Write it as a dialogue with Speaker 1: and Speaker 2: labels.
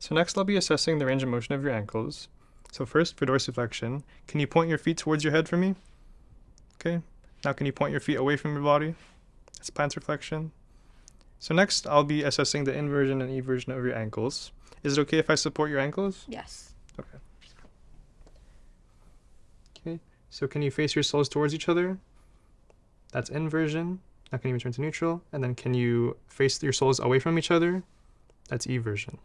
Speaker 1: So next I'll be assessing the range of motion of your ankles. So first, for dorsiflexion, can you point your feet towards your head for me? Okay. Now can you point your feet away from your body? That's plantar flexion. So next, I'll be assessing the inversion and eversion of your ankles. Is it okay if I support your ankles?
Speaker 2: Yes.
Speaker 1: Okay. Okay. So can you face your soles towards each other? That's inversion. Now can you return to neutral? And then can you face your soles away from each other? That's eversion.